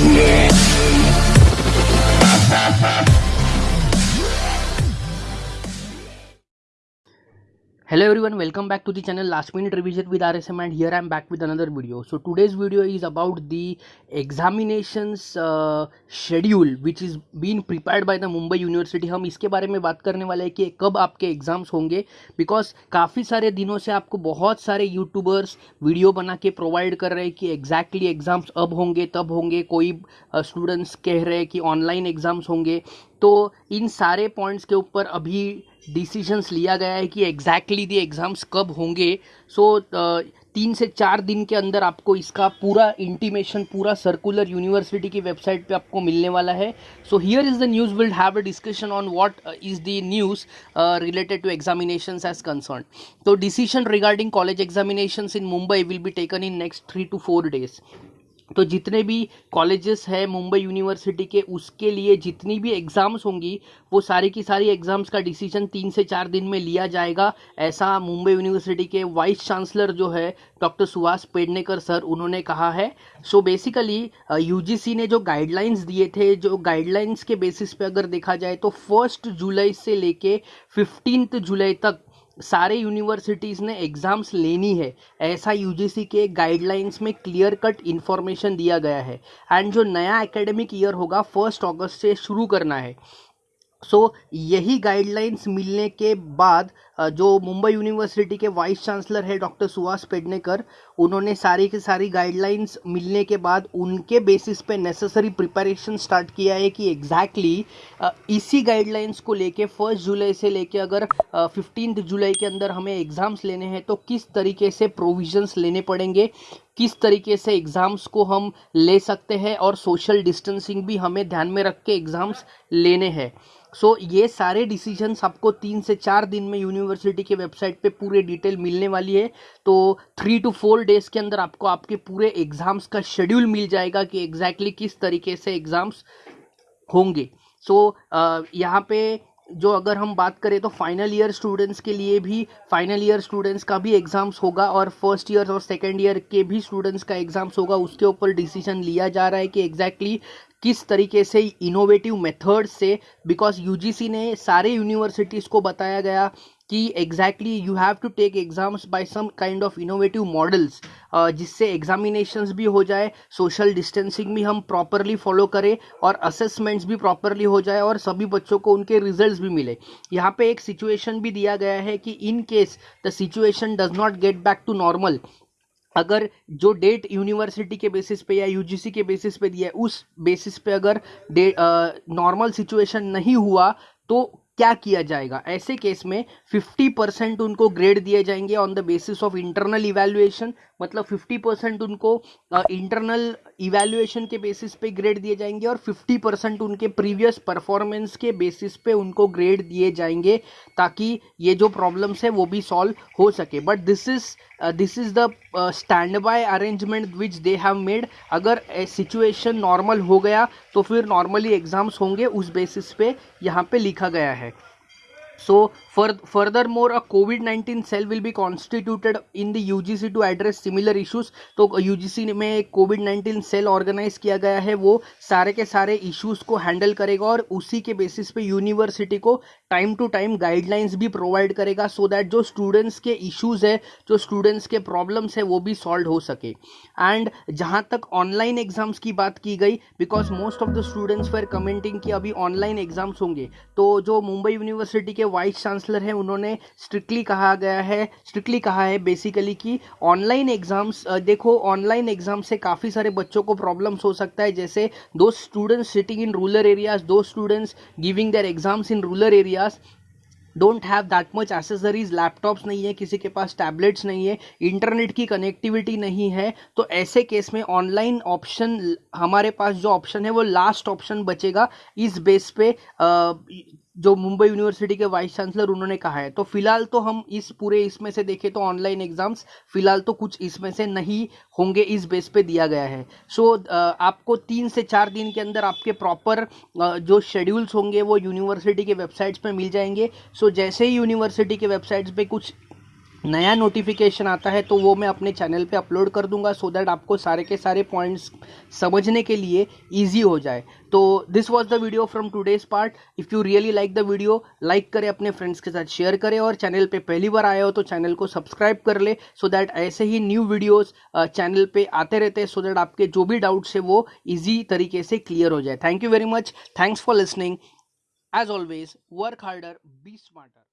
Yeah. Hello everyone welcome back to the channel last minute revision with R S M and here I am back with another video so today's video is about the examinations schedule which is been prepare by the Mumbai university हम इसके बारे में बात करने वाले हैं कि कब आपके एग्ज़ाम्स होंगे बिकॉज़ काफ़ी सारे दिनों से आपको बहुत सारे यूट्यूबर्स वीडियो बना के प्रोवाइड कर रहे हैं कि एग्जैक्टली exactly एग्ज़ाम्स अब होंगे तब होंगे। कोई स्टूडेंट्स uh, कह रहे हैं कि ऑनलाइन एग्ज़ाम्स होंगे। तो इन सारे पॉइंट्स के ऊपर अभी डिसीजंस लिया गया है कि एग्जैक्टली दी एग्ज़ाम्स कब होंगे। सो so, तीन से चार दिन के अंदर आपको इसका पूरा इंटीमेशन पूरा सर्कुलर यूनिवर्सिटी की वेबसाइट पे आपको मिलने वाला है। So here is the news will have a discussion on what is the news related to examination as concern तो decision regarding college examination in Mumbai will be taken in next three two four days तो जितने भी colleges है Mumbai university के, उसके लिए जितनी भी एग्ज़ाम्स होंगी, वो सारी की सारी एग्ज़ाम्स का डिसीज़न तीन से चार दिन में लिया जाएगा। ऐसा मुंबई यूनिवर्सिटी के वाइस चांसलर जो है डॉक्टर सुहास पेडनेकर सर, उन्होंने कहा है। सो बेसिकली यूजीसी ने जो गाइडलाइंस दिए थे, जो गाइडलाइंस के बेसिस पे अगर देखा जाए तो फ़र्स्ट जुलाई से लेके फिफ्टींथ जुलाई तक सारे यूनिवर्सिटीज़ ने एग्ज़ाम्स लेनी है। ऐसा यूजीसी के गाइडलाइंस में क्लियर कट इन्फॉर्मेशन दिया गया है। एंड जो नया एकेडमिक ईयर होगा फ़र्स्ट अगस्त से शुरू करना है। सो so, यही गाइडलाइंस मिलने के बाद जो मुंबई यूनिवर्सिटी के वाइस चांसलर है डॉक्टर सुहास पेडनेकर उन्होंने सारी की सारी गाइडलाइंस मिलने के बाद उनके बेसिस पे नेसेसरी प्रिपरेशन स्टार्ट किया है कि एग्जैक्टली exactly, इसी गाइडलाइंस को लेके फ़र्स्ट जुलाई से लेके अगर फिफ्टीन जुलाई के अंदर हमें एग्ज़ाम्स लेने हैं तो किस तरीके से प्रोविजंस लेने पड़ेंगे? किस तरीके से एग्ज़ाम्स को हम ले सकते हैं और सोशल डिस्टेंसिंग भी हमें ध्यान में रख के एग्ज़ाम्स लेने हैं। सो so, ये सारे डिसीजंस आपको तीन से चार दिन में यूनिवर्सिटी के वेबसाइट पे पूरे डिटेल मिलने वाली है। तो थ्री टू फोर डेज़ के अंदर आपको आपके पूरे एग्ज़ाम्स का शेड्यूल मिल जाएगा कि एग्जैक्टली exactly किस तरीके से एग्ज़ाम्स होंगे। सो so, यहाँ पे जो अगर हम बात करें तो फाइनल ईयर स्टूडेंट्स के लिए भी फाइनल ईयर स्टूडेंट्स का भी एग्ज़ाम्स होगा और फ़र्स्ट ईयर और सेकेंड ईयर के भी स्टूडेंट्स का एग्ज़ाम्स होगा। उसके ऊपर डिसीज़न लिया जा रहा है कि एग्जैक्टली exactly किस तरीके से इनोवेटिव मेथड से बिकॉज़ यूजीसी ने सारे यूनिवर्सिटीज़ को बताया गया कि exactly you have to take exams by some kind of innovative models जिससे एग्जामिनेशंस भी हो जाए सोशल डिस्टेंसिंग भी हम प्रॉपरली फॉलो करें और असेसमेंट्स भी प्रॉपरली हो जाए और सभी बच्चों को उनके रिजल्ट्स भी मिले। यहाँ पे एक सिचुएशन भी दिया गया है कि in case the situation does not get back to normal अगर जो डेट यूनिवर्सिटी के बेसिस पे या यूजीसी के बेसिस पे दिया है, उस बेसिस पे अगर नॉर्मल सिचुएशन नहीं हुआ तो क्या किया जाएगा? ऐसे केस में 50 परसेंट उनको ग्रेड दिए जाएँगे on the basis of internal evaluation मतलब 50 परसेंट उनको इंटरनल इवैल्यूएशन के बेसिस पे ग्रेड दिए जाएँगे और 50 परसेंट उनके प्रीवियस परफॉर्मेंस के बेसिस पे उनको ग्रेड दिए जाएँगे ताकि ये जो प्रॉब्लम्स है वो भी सॉल्व हो सके. But this is this is the standby arrangement which they have made अगर सिचुएशन नॉर्मल हो गया तो फिर नॉर्मली एग्ज़ाम्स होंगे उस बेसिस पे यहाँ पे लिखा गया है। So furthermore, a COVID-19 cell will be constituted in the UGC to address similar issues. तो UGC में एक कोविड-19 cell organize किया गया है वो सारे के सारे issues को handle करेगा और उसी के basis पे university को टाइम टू टाइम गाइडलाइंस भी प्रोवाइड करेगा सो दैट जो स्टूडेंट्स के इश्यूज़ है, जो स्टूडेंट्स के प्रॉब्लम्स है, वो भी सॉल्व हो सके। एंड जहाँ तक ऑनलाइन एग्ज़ाम्स की बात की गई because most of the students were commenting कि अभी ऑनलाइन एग्ज़ाम्स होंगे। तो जो मुंबई यूनिवर्सिटी के वाइस चांसलर हैं, उन्होंने स्ट्रिक्टली कहा गया है स्ट्रिक्टली कहा है बेसिकली कि ऑनलाइन एग्ज़ाम्स देखो ऑनलाइन एग्ज़ाम से काफ़ी सारे बच्चों को प्रॉब्लम्स हो सकता है। जैसे दो students sitting in rural areas दो students giving their exams in rural areas don't have that much accessories laptops नहीं है, किसी के पास टैबलेट्स नहीं है इंटरनेट की कनेक्टिविटी नहीं है तो ऐसे केस में ऑनलाइन ऑप्शन हमारे पास जो ऑप्शन है, वो लास्ट ऑप्शन बचेगा। इस बेस पे जो मुंबई यूनिवर्सिटी के वाइस चांसलर उन्होंने कहा है। तो फ़िलहाल तो हम इस पूरे इसमें से देखें तो ऑनलाइन एग्ज़ाम्स फ़िलहाल तो कुछ इसमें से नहीं होंगे इस बेस पे दिया गया है। सो so, आपको तीन से चार दिन के अंदर आपके प्रॉपर जो शेड्यूल्स होंगे वो यूनिवर्सिटी के वेबसाइट्स पे मिल जाएँगे। सो so, जैसे ही यूनिवर्सिटी के वेबसाइट्स पर कुछ नया नोटिफिकेशन आता है तो वो मैं अपने चैनल पे अपलोड कर दूँगा सो so दैट आपको सारे के सारे पॉइंट्स समझने के लिए इजी हो जाए। तो this was the video from today's part if you really like the video like करें, अपने फ्रेंड्स के साथ शेयर करें और चैनल पे पहली बार आए हो तो चैनल को सब्सक्राइब कर ले सो so दैट ऐसे ही न्यू वीडियोज़ चैनल पर आते रहते हैं सो दैट आपके जो भी डाउट्स है वो ईजी तरीके से क्लियर हो जाए। Thank you very much thanks for listening as always work harder be smarter